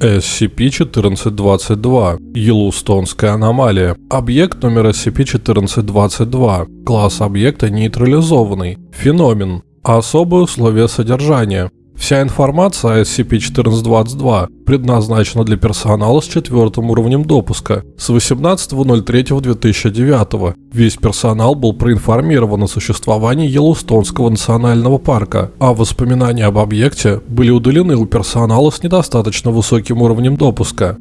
SCP-1422. Йеллоустонская аномалия. Объект номер SCP-1422. Класс объекта нейтрализованный. Феномен. Особые условия содержания. Вся информация о SCP-1422 предназначена для персонала с четвертым уровнем допуска с 18.03.2009. Весь персонал был проинформирован о существовании Йеллоустонского национального парка, а воспоминания об объекте были удалены у персонала с недостаточно высоким уровнем допуска.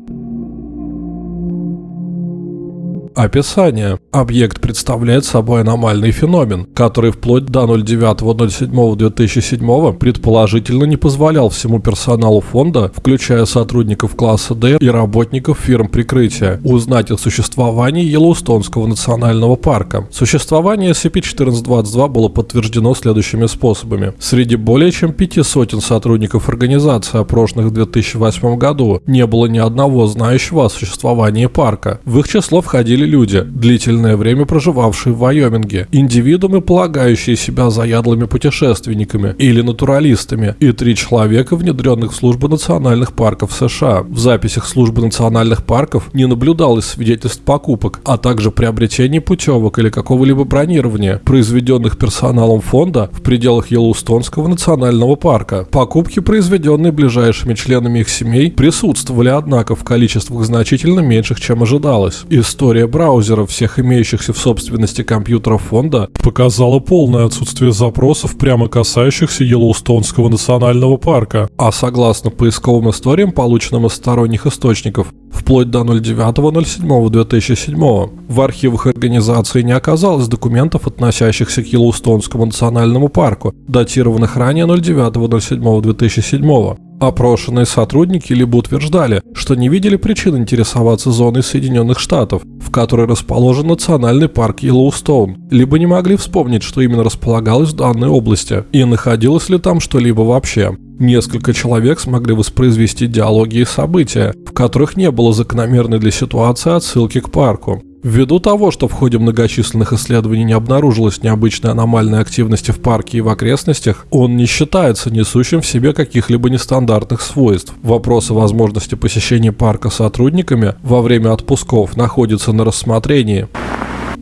Описание. Объект представляет собой аномальный феномен, который вплоть до 09.07.2007 предположительно не позволял всему персоналу фонда, включая сотрудников класса D и работников фирм прикрытия, узнать о существовании Йеллоустонского национального парка. Существование SCP-1422 было подтверждено следующими способами. Среди более чем пяти сотен сотрудников организации, опрошенных в 2008 году, не было ни одного знающего о существовании парка. В их число входили люди, длительное время проживавшие в Вайоминге, индивидуумы, полагающие себя заядлыми путешественниками или натуралистами, и три человека, внедренных в службу национальных парков США. В записях службы национальных парков не наблюдалось свидетельств покупок, а также приобретений путевок или какого-либо бронирования, произведенных персоналом фонда в пределах Йеллоустонского национального парка. Покупки, произведенные ближайшими членами их семей, присутствовали, однако, в количествах значительно меньших, чем ожидалось. История браузеров всех имеющихся в собственности компьютеров фонда показала полное отсутствие запросов, прямо касающихся Йеллоустонского национального парка. А согласно поисковым историям, полученным из сторонних источников, вплоть до 09.07.2007. В архивах организации не оказалось документов, относящихся к Йеллоустонскому национальному парку, датированных ранее 09.07.2007. Опрошенные сотрудники либо утверждали, что не видели причин интересоваться зоной Соединенных Штатов, в которой расположен национальный парк Йеллоустоун, либо не могли вспомнить, что именно располагалось в данной области, и находилось ли там что-либо вообще. Несколько человек смогли воспроизвести диалоги и события, в которых не было закономерной для ситуации отсылки к парку. Ввиду того, что в ходе многочисленных исследований не обнаружилось необычной аномальной активности в парке и в окрестностях, он не считается несущим в себе каких-либо нестандартных свойств. Вопрос о возможности посещения парка сотрудниками во время отпусков находится на рассмотрении.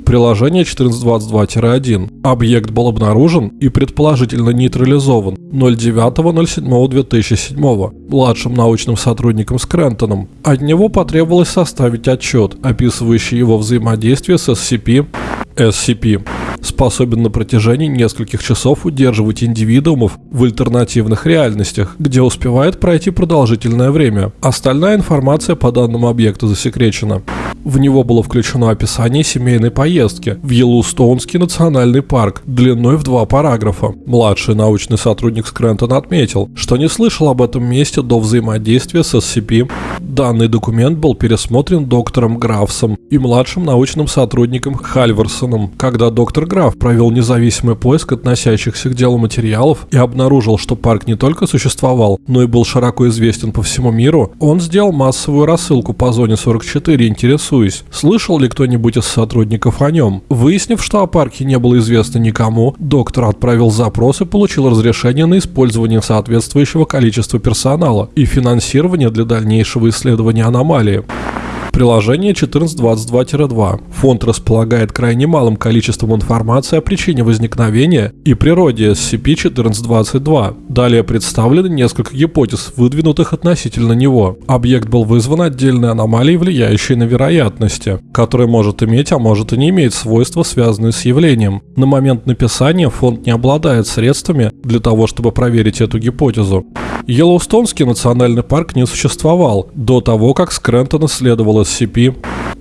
Приложение 1422-1. Объект был обнаружен и предположительно нейтрализован 09.07.2007 младшим научным сотрудником Скрентоном. От него потребовалось составить отчет, описывающий его взаимодействие с SCP. SCP способен на протяжении нескольких часов удерживать индивидуумов в альтернативных реальностях, где успевает пройти продолжительное время. Остальная информация по данному объекту засекречена. В него было включено описание семейной поездки в Йеллоустонский национальный парк длиной в два параграфа. Младший научный сотрудник Скрентон отметил, что не слышал об этом месте до взаимодействия с SCP. Данный документ был пересмотрен доктором Графсом и младшим научным сотрудником Хальверсоном, когда доктор Граф провел независимый поиск относящихся к делу материалов и обнаружил, что парк не только существовал, но и был широко известен по всему миру, он сделал массовую рассылку по зоне 44, интересуясь слышал ли кто-нибудь из сотрудников о нем. Выяснив, что о парке не было известно никому, доктор отправил запрос и получил разрешение на использование соответствующего количества персонала и финансирование для дальнейшего исследования аномалии. Приложение 1422-2. Фонд располагает крайне малым количеством информации о причине возникновения и природе SCP-1422. Далее представлены несколько гипотез, выдвинутых относительно него. Объект был вызван отдельной аномалией, влияющей на вероятности, которая может иметь, а может и не иметь свойства, связанные с явлением. На момент написания фонд не обладает средствами для того, чтобы проверить эту гипотезу. Йеллоустонский национальный парк не существовал до того, как Скрентон исследовал SCP,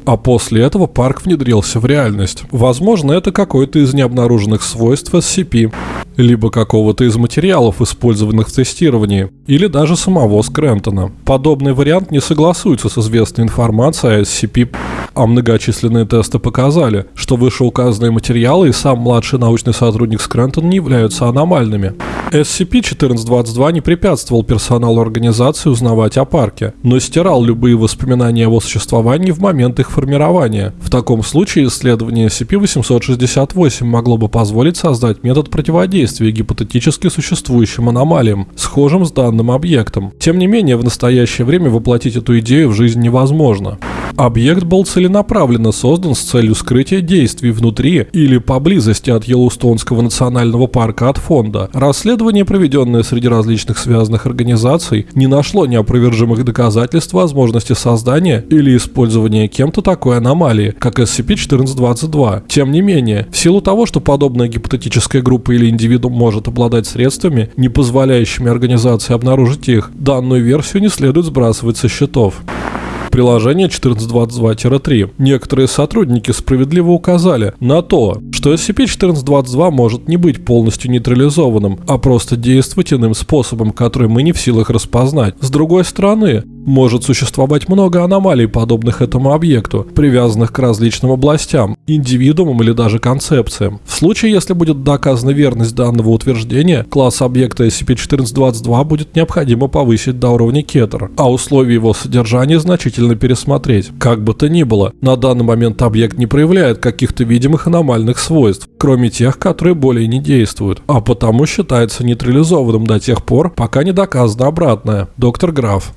а после этого парк внедрился в реальность. Возможно, это какой-то из необнаруженных свойств SCP, либо какого-то из материалов, использованных в тестировании, или даже самого Скрентона. Подобный вариант не согласуется с известной информацией о SCP, а многочисленные тесты показали, что вышеуказанные материалы и сам младший научный сотрудник Скрентон не являются аномальными. SCP-1422 не препятствовал персоналу организации узнавать о парке, но стирал любые воспоминания о его существовании в момент их формирования. В таком случае исследование SCP-868 могло бы позволить создать метод противодействия гипотетически существующим аномалиям, схожим с данным объектом. Тем не менее, в настоящее время воплотить эту идею в жизнь невозможно. Объект был целенаправленно создан с целью скрытия действий внутри или поблизости от Йеллоустонского национального парка от фонда. Расследование, проведенное среди различных связанных организаций, не нашло неопровержимых доказательств возможности создания или использования кем-то такой аномалии, как SCP-1422. Тем не менее, в силу того, что подобная гипотетическая группа или индивидуум может обладать средствами, не позволяющими организации обнаружить их, данную версию не следует сбрасывать со счетов приложение 1422-3. Некоторые сотрудники справедливо указали на то, что SCP-1422 может не быть полностью нейтрализованным, а просто действовать иным способом, который мы не в силах распознать. С другой стороны, может существовать много аномалий, подобных этому объекту, привязанных к различным областям, индивидуумам или даже концепциям. В случае, если будет доказана верность данного утверждения, класс объекта SCP-1422 будет необходимо повысить до уровня Кетер, а условия его содержания значительно пересмотреть. Как бы то ни было, на данный момент объект не проявляет каких-то видимых аномальных свойств, кроме тех, которые более не действуют, а потому считается нейтрализованным до тех пор, пока не доказано обратное. Доктор Граф.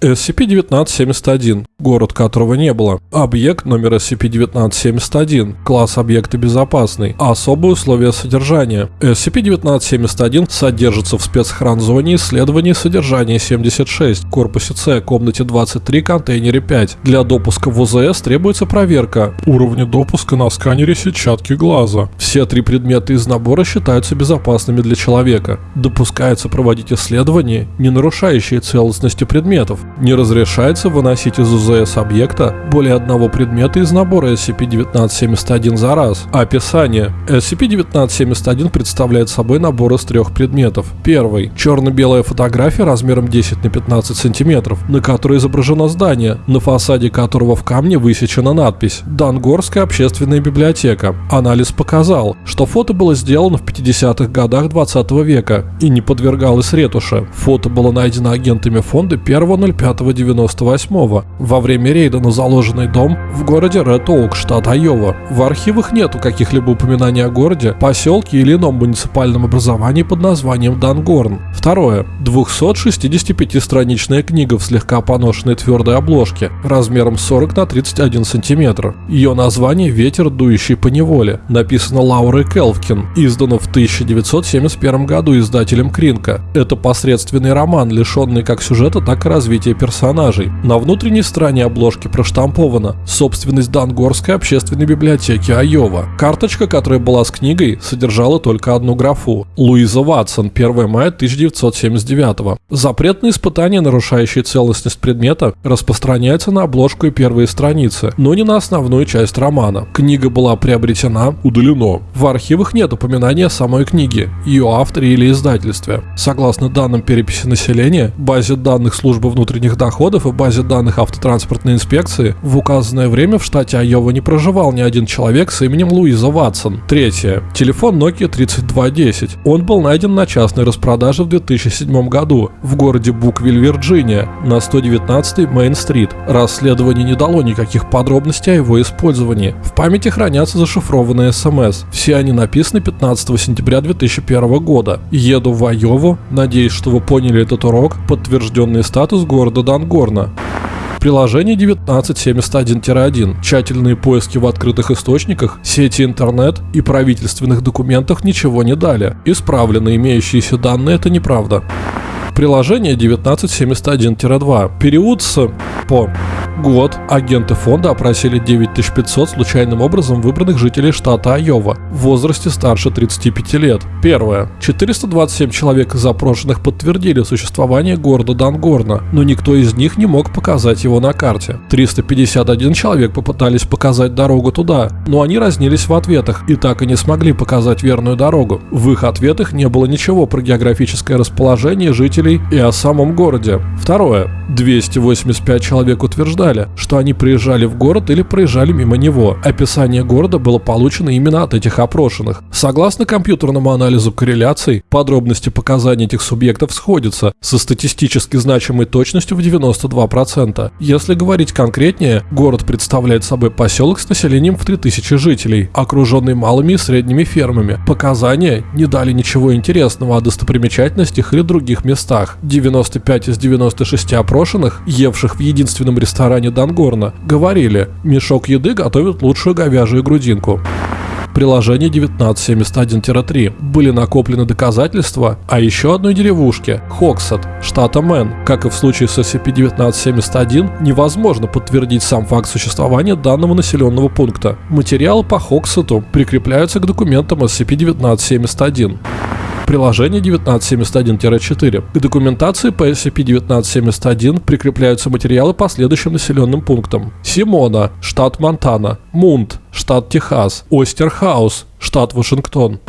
SCP-1971, город которого не было. Объект номер SCP-1971, класс объекта безопасный. Особые условия содержания. SCP-1971 содержится в спецхранзоне исследований содержания 76, корпусе С, комнате 23, контейнере 5. Для допуска в УЗС требуется проверка уровня допуска на сканере сетчатки глаза. Все три предмета из набора считаются безопасными для человека. Допускается проводить исследования, не нарушающие целостности предметов. Не разрешается выносить из УЗС объекта более одного предмета из набора SCP-1971 за раз. Описание. SCP-1971 представляет собой набор из трех предметов. Первый. Черно-белая фотография размером 10 на 15 сантиметров, на которой изображено здание, на фасаде которого в камне высечена надпись «Дангорская общественная библиотека». Анализ показал, что фото было сделано в 50-х годах 20 века и не подвергалось ретуше. Фото было найдено агентами фонда 1.05 95-98 во время рейда на заложенный дом в городе Ред Оук, штат Айова. В архивах нету каких-либо упоминаний о городе, поселке или ином муниципальном образовании под названием Дангорн. Второе. 265-страничная книга в слегка поношенной твердой обложке, размером 40 на 31 сантиметр. Ее название «Ветер, дующий по неволе», написано Лаурой Келвкин, издано в 1971 году издателем Кринка. Это посредственный роман, лишенный как сюжета, так и развития развития персонажей. На внутренней стороне обложки проштампована собственность Дангорской общественной библиотеки Айова. Карточка, которая была с книгой, содержала только одну графу. Луиза Ватсон, 1 мая 1979. Запрет на испытания, нарушающие целостность предмета, распространяется на обложку и первые страницы, но не на основную часть романа. Книга была приобретена, удалено. В архивах нет упоминания самой книги, ее авторе или издательстве. Согласно данным переписи населения, базе данных службы внутренних внутренних доходов и базе данных автотранспортной инспекции в указанное время в штате Айова не проживал ни один человек с именем Луиза Ватсон. Третье. Телефон Nokia 3210. Он был найден на частной распродаже в 2007 году в городе Буквиль, Вирджиния, на 119 Мейн-стрит. Расследование не дало никаких подробностей о его использовании. В памяти хранятся зашифрованные смс. Все они написаны 15 сентября 2001 года. Еду в Айову. Надеюсь, что вы поняли этот урок. Подтвержденный статус города города Дангорна. Приложение 1971-1. Тщательные поиски в открытых источниках, сети интернет и правительственных документах ничего не дали. Исправлены имеющиеся данные – это неправда. Приложение 1971-2. Период с по год агенты фонда опросили 9500 случайным образом выбранных жителей штата Айова в возрасте старше 35 лет. Первое. 427 человек из запрошенных подтвердили существование города Дангорна, но никто из них не мог показать его на карте. 351 человек попытались показать дорогу туда, но они разнились в ответах и так и не смогли показать верную дорогу. В их ответах не было ничего про географическое расположение жителей и о самом городе. Второе. 285 человек утверждали, что они приезжали в город или проезжали мимо него. Описание города было получено именно от этих опрошенных. Согласно компьютерному анализу корреляций, подробности показаний этих субъектов сходятся со статистически значимой точностью в 92%. Если говорить конкретнее, город представляет собой поселок с населением в 3000 жителей, окруженный малыми и средними фермами. Показания не дали ничего интересного о достопримечательностях или других местах. 95 из 96 опрошенных, евших в единственном ресторане Дангорна, говорили, мешок еды готовит лучшую говяжью грудинку приложении 1971-3 были накоплены доказательства о еще одной деревушке – Хоксет, штата Мэн. Как и в случае с SCP-1971, невозможно подтвердить сам факт существования данного населенного пункта. Материалы по Хоксету прикрепляются к документам SCP-1971 приложение 1971-4. К документации по SCP-1971 прикрепляются материалы по следующим населенным пунктам. Симона, штат Монтана. Мунт, штат Техас. Остерхаус, штат Вашингтон.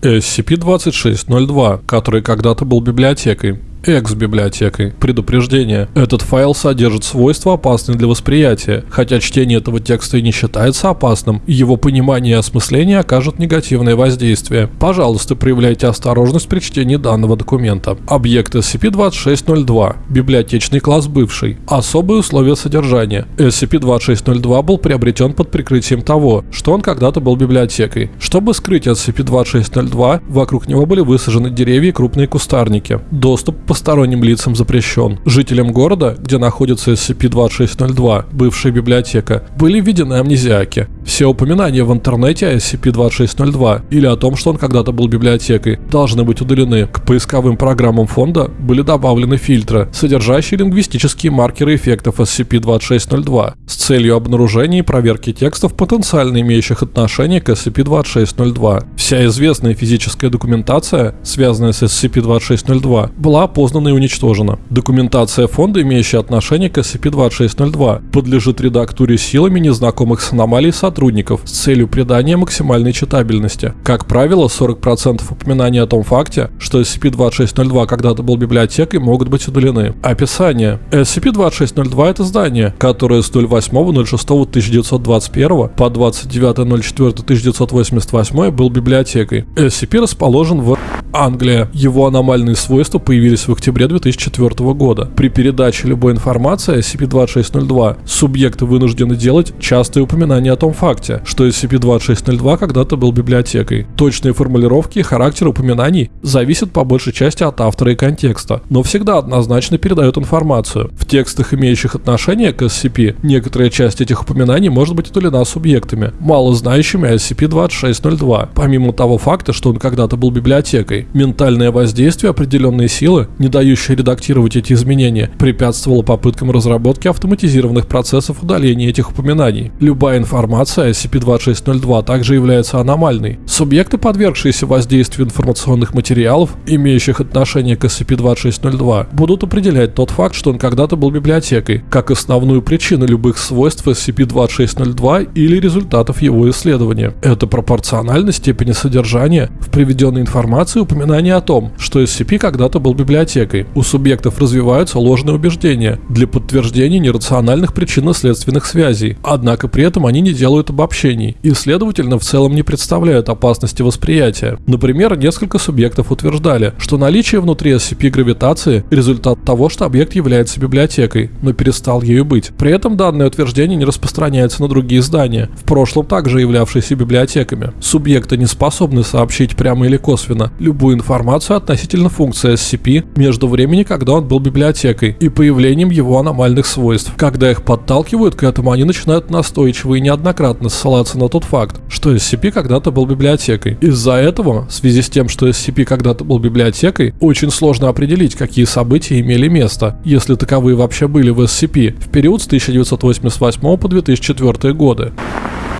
SCP-2602, который когда-то был библиотекой экс-библиотекой. Предупреждение. Этот файл содержит свойства, опасные для восприятия. Хотя чтение этого текста и не считается опасным, его понимание и осмысление окажут негативное воздействие. Пожалуйста, проявляйте осторожность при чтении данного документа. Объект SCP-2602. Библиотечный класс бывший. Особые условия содержания. SCP-2602 был приобретен под прикрытием того, что он когда-то был библиотекой. Чтобы скрыть SCP-2602, вокруг него были высажены деревья и крупные кустарники. Доступ посторонним лицам запрещен. Жителям города, где находится SCP-2602, бывшая библиотека, были введены амнезиаки. Все упоминания в интернете о SCP-2602 или о том, что он когда-то был библиотекой, должны быть удалены. К поисковым программам фонда были добавлены фильтры, содержащие лингвистические маркеры эффектов SCP-2602 с целью обнаружения и проверки текстов, потенциально имеющих отношение к SCP-2602. Вся известная физическая документация, связанная с SCP-2602, была опознана и уничтожена. Документация фонда, имеющая отношение к SCP-2602, подлежит редактуре силами незнакомых с аномалией сотрудников с целью придания максимальной читабельности. Как правило, 40% упоминаний о том факте, что SCP-2602 когда-то был библиотекой, могут быть удалены. Описание. SCP-2602 — это здание, которое с 08.06.1921 по 29.04.1988 был библиотекой. SCP расположен в Англия. Его аномальные свойства появились в октябре 2004 года. При передаче любой информации о SCP-2602 субъекты вынуждены делать частые упоминания о том факте, что SCP-2602 когда-то был библиотекой. Точные формулировки и характер упоминаний зависят по большей части от автора и контекста, но всегда однозначно передают информацию. В текстах, имеющих отношение к SCP, некоторая часть этих упоминаний может быть удалена субъектами, мало знающими о SCP-2602, помимо того факта, что он когда-то был библиотекой. Ментальное воздействие определенной силы, не дающая редактировать эти изменения, препятствовала попыткам разработки автоматизированных процессов удаления этих упоминаний. Любая информация о SCP-2602 также является аномальной. Субъекты, подвергшиеся воздействию информационных материалов, имеющих отношение к SCP-2602, будут определять тот факт, что он когда-то был библиотекой, как основную причину любых свойств SCP-2602 или результатов его исследования. Это пропорционально степени содержания в приведенной информации упоминания о том, что SCP когда-то был библиотекой. У субъектов развиваются ложные убеждения для подтверждения нерациональных причинно-следственных связей, однако при этом они не делают обобщений и, следовательно, в целом не представляют опасности восприятия. Например, несколько субъектов утверждали, что наличие внутри SCP гравитации – результат того, что объект является библиотекой, но перестал ею быть. При этом данное утверждение не распространяется на другие здания, в прошлом также являвшиеся библиотеками. Субъекты не способны сообщить прямо или косвенно любую информацию относительно функции SCP между времени, когда он был библиотекой, и появлением его аномальных свойств. Когда их подталкивают к этому, они начинают настойчиво и неоднократно ссылаться на тот факт, что SCP когда-то был библиотекой. Из-за этого, в связи с тем, что SCP когда-то был библиотекой, очень сложно определить, какие события имели место, если таковые вообще были в SCP, в период с 1988 по 2004 годы.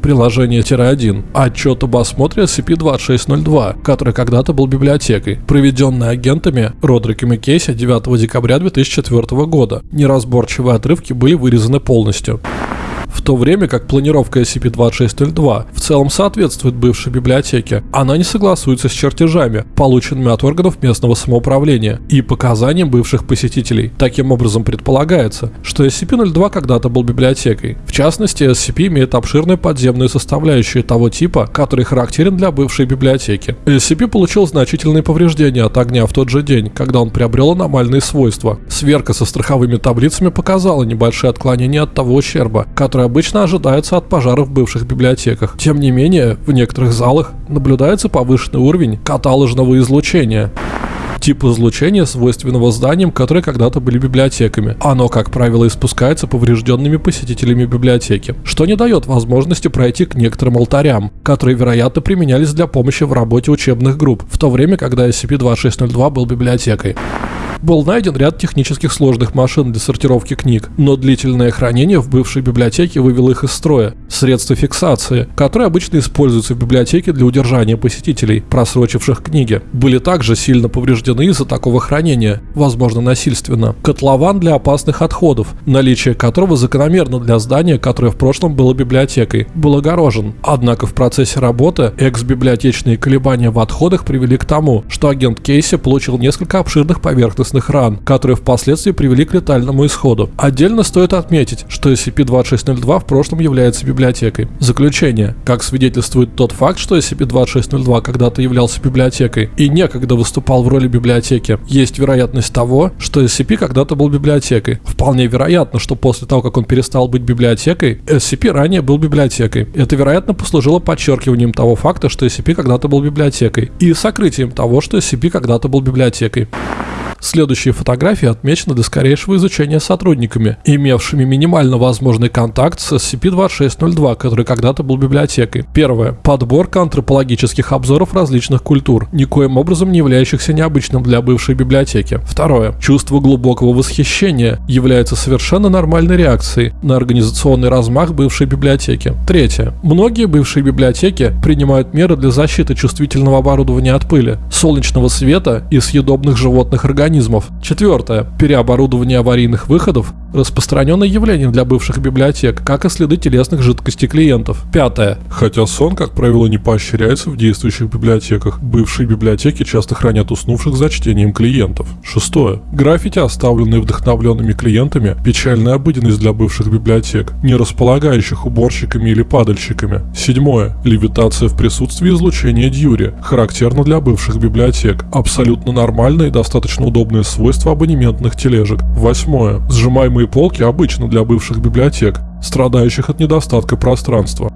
Приложение-1. Отчет об осмотре SCP-2602, который когда-то был библиотекой, проведенный агентами Родриком и Кейси 9 декабря 2004 года. Неразборчивые отрывки были вырезаны полностью. В то время как планировка SCP-2602 в целом соответствует бывшей библиотеке, она не согласуется с чертежами, полученными от органов местного самоуправления и показаниям бывших посетителей. Таким образом предполагается, что SCP-02 когда-то был библиотекой. В частности, SCP имеет обширную подземную составляющую того типа, который характерен для бывшей библиотеки. SCP получил значительные повреждения от огня в тот же день, когда он приобрел аномальные свойства. Сверка со страховыми таблицами показала небольшие отклонения от того ущерба, который обычно ожидается от пожаров в бывших библиотеках. Тем не менее, в некоторых залах наблюдается повышенный уровень каталожного излучения тип излучения, свойственного зданиям, которые когда-то были библиотеками. Оно, как правило, испускается поврежденными посетителями библиотеки, что не дает возможности пройти к некоторым алтарям, которые, вероятно, применялись для помощи в работе учебных групп, в то время, когда SCP-2602 был библиотекой. Был найден ряд технических сложных машин для сортировки книг, но длительное хранение в бывшей библиотеке вывело их из строя. Средства фиксации, которые обычно используются в библиотеке для удержания посетителей, просрочивших книги, были также сильно повреждены из-за такого хранения, возможно насильственно. Котлован для опасных отходов, наличие которого закономерно для здания, которое в прошлом было библиотекой, был огорожен. Однако в процессе работы экс-библиотечные колебания в отходах привели к тому, что агент Кейси получил несколько обширных поверхностных поверхностных ран, которые впоследствии привели к летальному исходу. Отдельно стоит отметить, что SCP-2602 в прошлом является библиотекой. Заключение. Как свидетельствует тот факт, что SCP-2602 когда-то являлся библиотекой и некогда выступал в роли библиотеки, есть вероятность того, что SCP когда-то был библиотекой. Вполне вероятно, что после того, как он перестал быть библиотекой, SCP ранее был библиотекой. Это, вероятно, послужило подчеркиванием того факта, что SCP когда-то был библиотекой, и сокрытием того, что SCP когда-то был библиотекой. Следующие фотографии отмечены для скорейшего изучения сотрудниками, имевшими минимально возможный контакт с SCP-2602, который когда-то был библиотекой. Первое. Подборка антропологических обзоров различных культур, никоим образом не являющихся необычным для бывшей библиотеки. Второе. Чувство глубокого восхищения является совершенно нормальной реакцией на организационный размах бывшей библиотеки. Третье. Многие бывшие библиотеки принимают меры для защиты чувствительного оборудования от пыли, солнечного света и съедобных животных организмов организмов. Четвертое. Переоборудование аварийных выходов Распространенное явление для бывших библиотек, как и следы телесных жидкостей клиентов. Пятое. Хотя сон, как правило, не поощряется в действующих библиотеках, бывшие библиотеки часто хранят уснувших за чтением клиентов. Шестое. Граффити, оставленные вдохновленными клиентами, печальная обыденность для бывших библиотек, не располагающих уборщиками или падальщиками. Седьмое. Левитация в присутствии излучения Дьюри, характерно для бывших библиотек. Абсолютно нормальное и достаточно удобное свойство абонементных тележек. Восьмое. Сжимаемые полки обычно для бывших библиотек, страдающих от недостатка пространства.